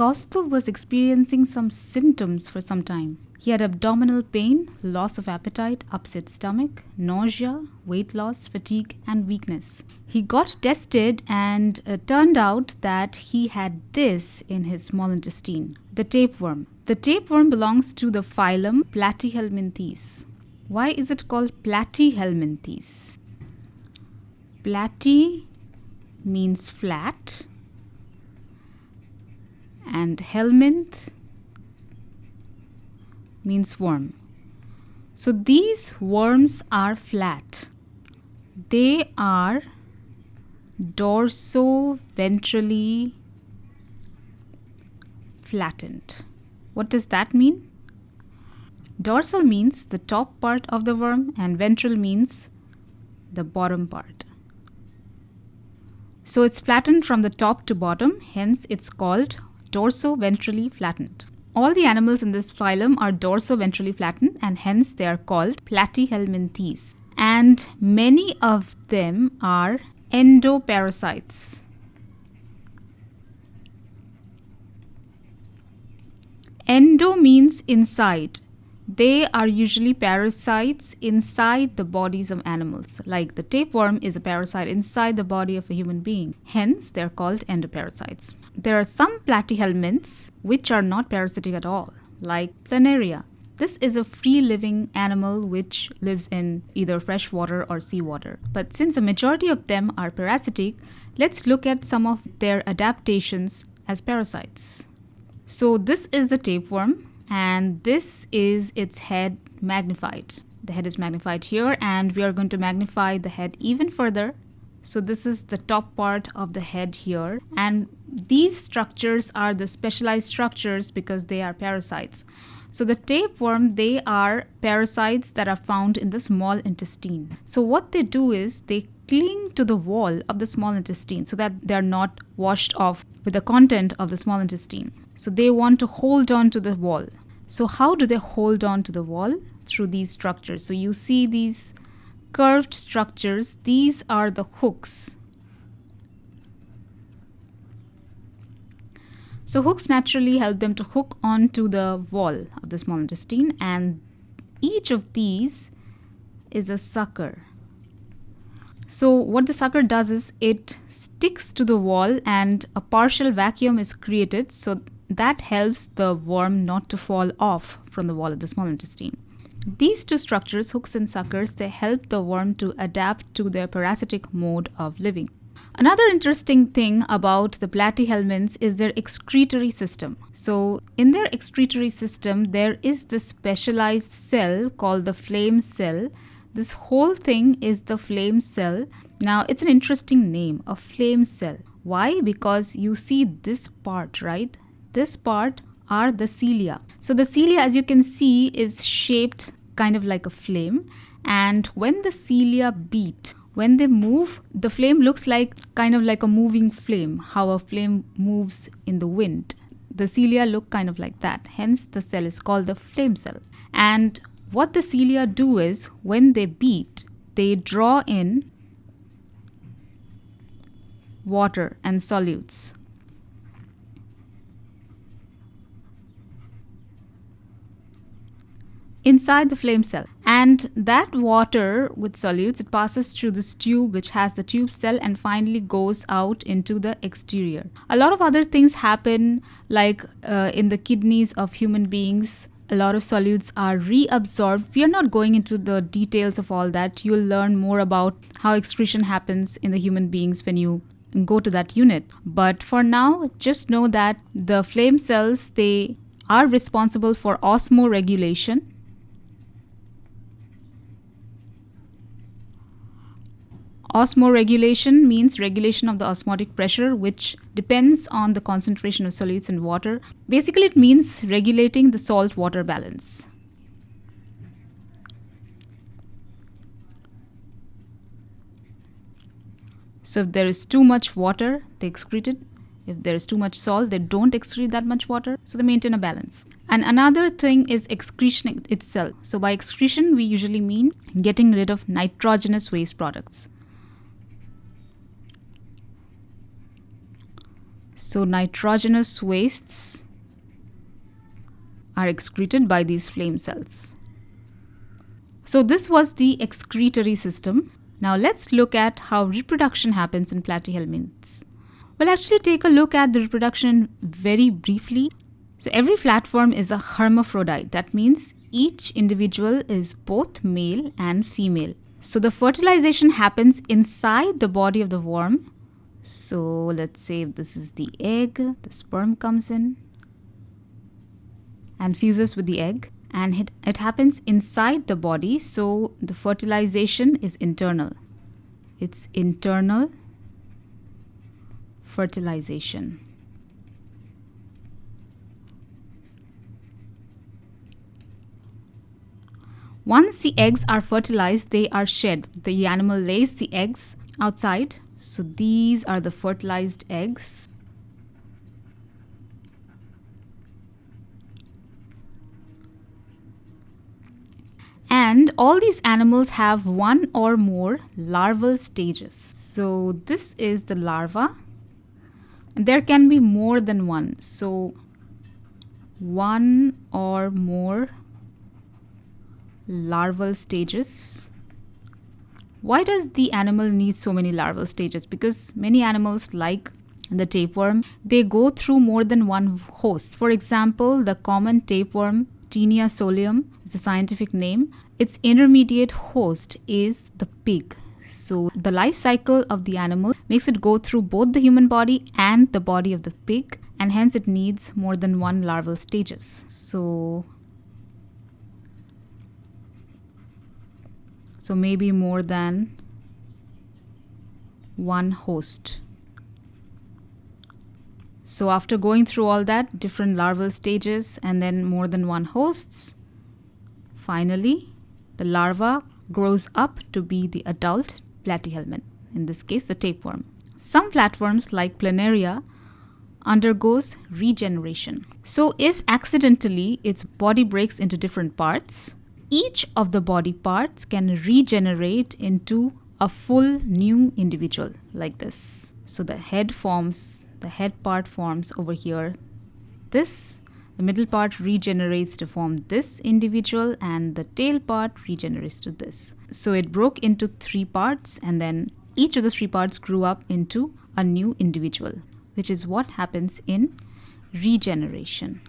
Kaustubh was experiencing some symptoms for some time. He had abdominal pain, loss of appetite, upset stomach, nausea, weight loss, fatigue, and weakness. He got tested and uh, turned out that he had this in his small intestine the tapeworm. The tapeworm belongs to the phylum Platyhelminthes. Why is it called Platyhelminthes? Platy means flat, and helminth means worm. So these worms are flat. They are dorso-ventrally flattened. What does that mean? Dorsal means the top part of the worm and ventral means the bottom part. So it's flattened from the top to bottom, hence it's called dorso-ventrally flattened. All the animals in this phylum are dorso-ventrally flattened and hence they are called platyhelminthes. And many of them are endoparasites. Endo means inside. They are usually parasites inside the bodies of animals, like the tapeworm is a parasite inside the body of a human being. Hence, they're called endoparasites. There are some platyhelminths which are not parasitic at all, like planaria. This is a free living animal which lives in either fresh water or seawater. But since a majority of them are parasitic, let's look at some of their adaptations as parasites. So, this is the tapeworm, and this is its head magnified. The head is magnified here, and we are going to magnify the head even further. So, this is the top part of the head here, and these structures are the specialized structures because they are parasites. So the tapeworm, they are parasites that are found in the small intestine. So what they do is they cling to the wall of the small intestine so that they're not washed off with the content of the small intestine. So they want to hold on to the wall. So how do they hold on to the wall? Through these structures. So you see these curved structures. These are the hooks So hooks naturally help them to hook onto the wall of the small intestine and each of these is a sucker. So what the sucker does is it sticks to the wall and a partial vacuum is created so that helps the worm not to fall off from the wall of the small intestine. These two structures, hooks and suckers, they help the worm to adapt to their parasitic mode of living. Another interesting thing about the platyhelminths is their excretory system. So, in their excretory system, there is this specialized cell called the flame cell. This whole thing is the flame cell. Now, it's an interesting name, a flame cell. Why? Because you see this part, right? This part are the cilia. So, the cilia, as you can see, is shaped kind of like a flame. And when the cilia beat, when they move, the flame looks like kind of like a moving flame, how a flame moves in the wind. The cilia look kind of like that. Hence, the cell is called the flame cell. And what the cilia do is when they beat, they draw in water and solutes. inside the flame cell. And that water with solutes it passes through this tube which has the tube cell and finally goes out into the exterior. A lot of other things happen like uh, in the kidneys of human beings a lot of solutes are reabsorbed. We are not going into the details of all that. You'll learn more about how excretion happens in the human beings when you go to that unit. But for now, just know that the flame cells they are responsible for osmoregulation Osmoregulation means regulation of the osmotic pressure, which depends on the concentration of solutes in water. Basically, it means regulating the salt water balance. So, if there is too much water, they excrete it. If there is too much salt, they don't excrete that much water. So, they maintain a balance. And another thing is excretion itself. So, by excretion, we usually mean getting rid of nitrogenous waste products. So nitrogenous wastes are excreted by these flame cells. So this was the excretory system. Now let's look at how reproduction happens in platyhelminths. We'll actually take a look at the reproduction very briefly. So every flatworm is a hermaphrodite. That means each individual is both male and female. So the fertilization happens inside the body of the worm. So let's say this is the egg, the sperm comes in and fuses with the egg and it, it happens inside the body so the fertilization is internal. It's internal fertilization. Once the eggs are fertilized they are shed. The animal lays the eggs outside so these are the fertilized eggs And all these animals have one or more larval stages. So this is the larva. And there can be more than one. So one or more larval stages. Why does the animal need so many larval stages? Because many animals like the tapeworm, they go through more than one host. For example, the common tapeworm Taenia solium is the scientific name. Its intermediate host is the pig. So the life cycle of the animal makes it go through both the human body and the body of the pig and hence it needs more than one larval stages. So so maybe more than one host. So after going through all that, different larval stages and then more than one hosts, finally the larva grows up to be the adult platyhelminth, in this case the tapeworm. Some flatworms like planaria undergoes regeneration. So if accidentally its body breaks into different parts, each of the body parts can regenerate into a full new individual like this. So the head forms the head part forms over here. This the middle part regenerates to form this individual and the tail part regenerates to this. So it broke into three parts and then each of the three parts grew up into a new individual which is what happens in regeneration